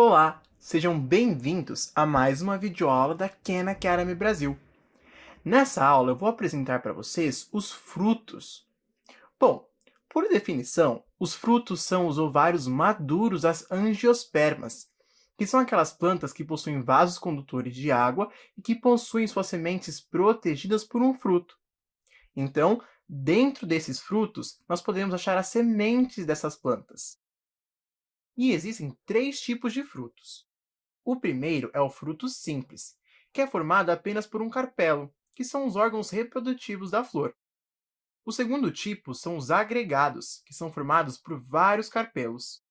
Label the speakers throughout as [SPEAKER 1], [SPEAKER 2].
[SPEAKER 1] Olá, sejam bem-vindos a mais uma videoaula da Khan Academy Brasil. Nessa aula eu vou apresentar para vocês os frutos. Bom, por definição, os frutos são os ovários maduros das angiospermas, que são aquelas plantas que possuem vasos condutores de água e que possuem suas sementes protegidas por um fruto. Então, dentro desses frutos, nós podemos achar as sementes dessas plantas. E existem três tipos de frutos. O primeiro é o fruto simples, que é formado apenas por um carpelo, que são os órgãos reprodutivos da flor. O segundo tipo são os agregados, que são formados por vários carpelos.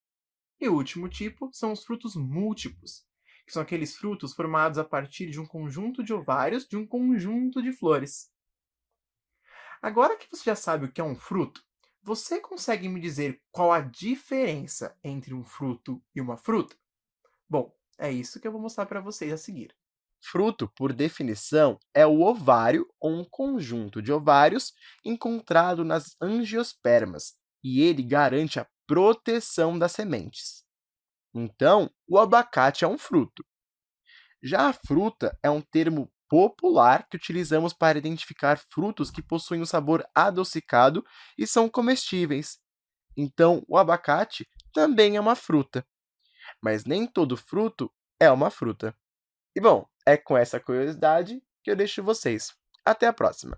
[SPEAKER 1] E o último tipo são os frutos múltiplos, que são aqueles frutos formados a partir de um conjunto de ovários de um conjunto de flores. Agora que você já sabe o que é um fruto, você consegue me dizer qual a diferença entre um fruto e uma fruta? Bom, é isso que eu vou mostrar para vocês a seguir.
[SPEAKER 2] Fruto, por definição, é o ovário ou um conjunto de ovários encontrado nas angiospermas, e ele garante a proteção das sementes. Então, o abacate é um fruto. Já a fruta é um termo popular que utilizamos para identificar frutos que possuem um sabor adocicado e são comestíveis. Então, o abacate também é uma fruta. Mas nem todo fruto é uma fruta. E bom, é com essa curiosidade que eu deixo vocês. Até a próxima!